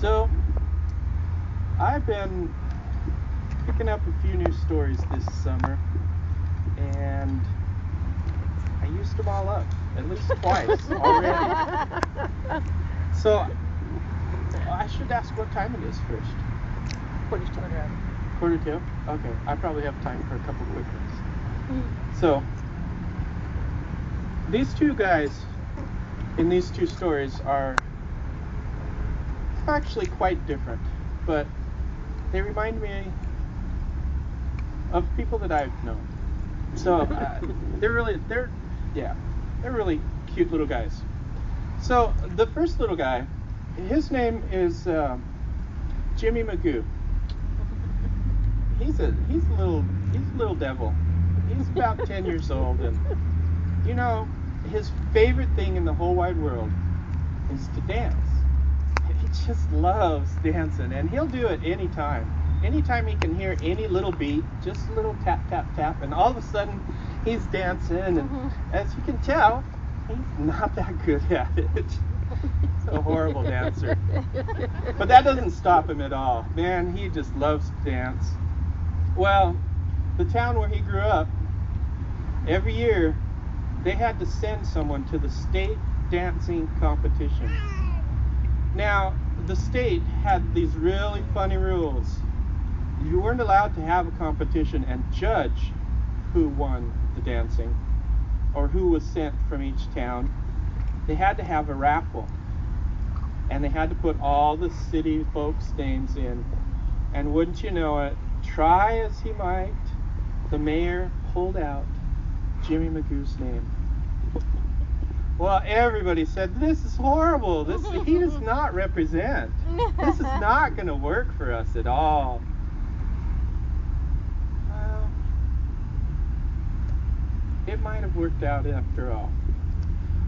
So, I've been picking up a few new stories this summer, and I used them all up at least twice already. So, I should ask what time it is first. Quarter to one. Quarter to? Okay, I probably have time for a couple quick ones. Mm-hmm. So, these two guys in these two stories are actually quite different, but they remind me of people that I've known. So uh, they're really they're yeah they're really cute little guys. So the first little guy, his name is uh, Jimmy Magoo. He's a he's a little he's a little devil. He's about ten years old, and you know his favorite thing in the whole wide world is to dance. Just loves dancing, and he'll do it anytime. Anytime he can hear any little beat, just a little tap, tap, tap, and all of a sudden he's dancing. And Mhm. as you can tell, he's not that good at it. He's a horrible dancer. But that doesn't stop him at all. Man, he just loves to dance. Well, the town where he grew up, every year they had to send someone to the state dancing competition. Now, the state had these really funny rules. You weren't allowed to have a competition and judge who won the dancing or who was sent from each town. They had to have a raffle. And they had to put all the city folks' names in. And wouldn't you know it, try as he might, the mayor pulled out Jimmy Magoo's name. Well, everybody said, This is horrible. This he does not represent. This is not going to work for us at all. Well, it might have worked out after all.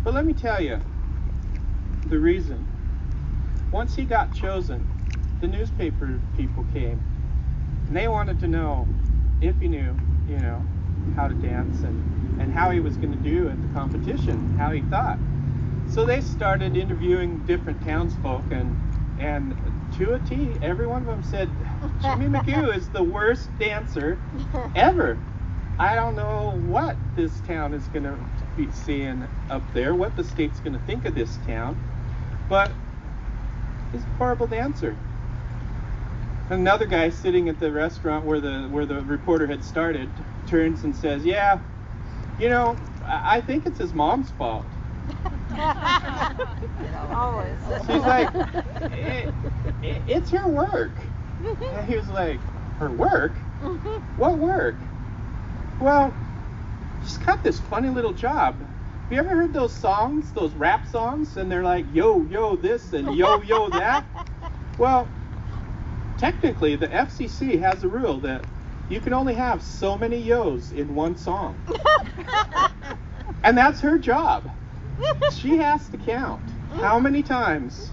But let me tell you the reason. Once he got chosen, the newspaper people came and they wanted to know if he knew, you know, how to dance and, and how he was going to do at the competition, how he thought. So they started interviewing different townsfolk and and to a T, every one of them said Jimmy Magoo is the worst dancer ever. I don't know what this town is going to be seeing up there, what the state's going to think of this town, but he's a horrible dancer. Another guy sitting at the restaurant where the where the reporter had started turns and says, "Yeah, you know, I I think it's his mom's fault." Always. She's like, "It- it- "It's her work." And he was like, "Her work? What work?" Well, she's got this funny little job. Have you ever heard those songs, those rap songs, and they're like yo yo this and yo yo that? Well, technically, the FCC has a rule that you can only have so many yos in one song, and that's her job. She has to count how many times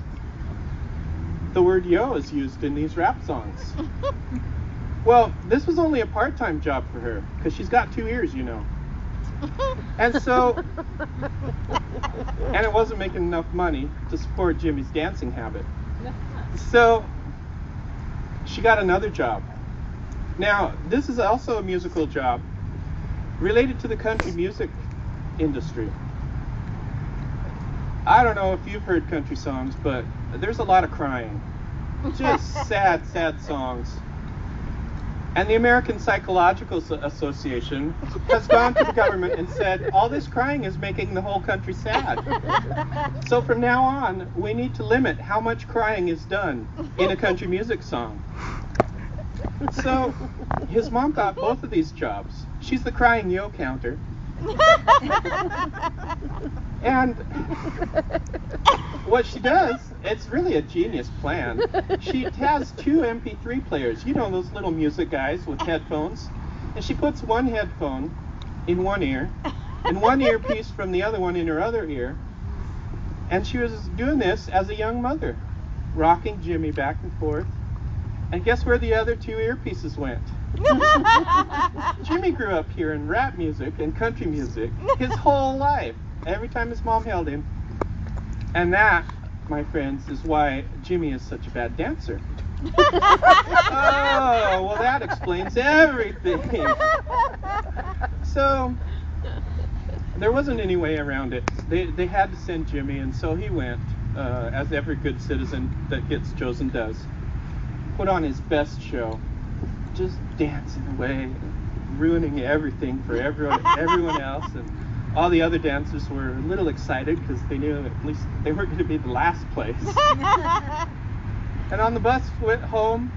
the word yo is used in these rap songs. Well, this was only a part-time job for her because she's got two ears, you know. And so, and it wasn't making enough money to support Jimmy's dancing habit. So, she got another job. Now, this is also a musical job related to the country music industry. I don't know if you've heard country songs, but there's a lot of crying. Just sad, sad songs. And the American Psychological Association has gone to the government and said, all this crying is making the whole country sad. So from now on, we need to limit how much crying is done in a country music song. So his mom got both of these jobs. She's the crying yo counter. And what she does, it's really a genius plan. She has two MP3 players, you know those little music guys with headphones, and she puts one headphone in one ear and one earpiece from the other one in her other ear. And she was doing this as a young mother, rocking Jimmy back and forth. And guess where the other two earpieces went? Jimmy grew up hearing rap music and country music his whole life, every time his mom held him. And that my friends, is why Jimmy is such a bad dancer. oh, well, that explains everything. So, there wasn't any way around it. They, they had to send Jimmy, and so he went, uh, as every good citizen that gets chosen does. Put on his best show, just dancing away, ruining everything for everyone, everyone else. And all the other dancers were a little excited because they knew at least they weren't going to be the last place. and on the bus went home,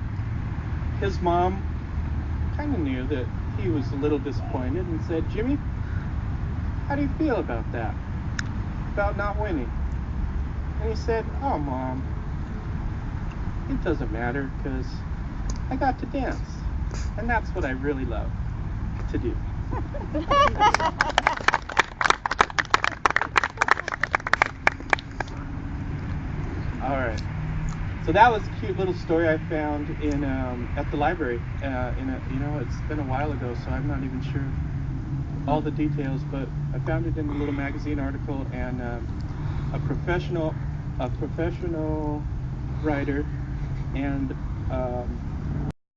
his mom kind of knew that he was a little disappointed and said, Jimmy, how do you feel about that? About not winning? And he said, Oh, mom, it doesn't matter because I got to dance. And that's what I really love to do. All right. So that was a cute little story I found in um, at the library. Uh, in a, you know, it's been a while ago, so I'm not even sure all the details, but I found it in a little magazine article, and um, a professional, a professional writer, and um,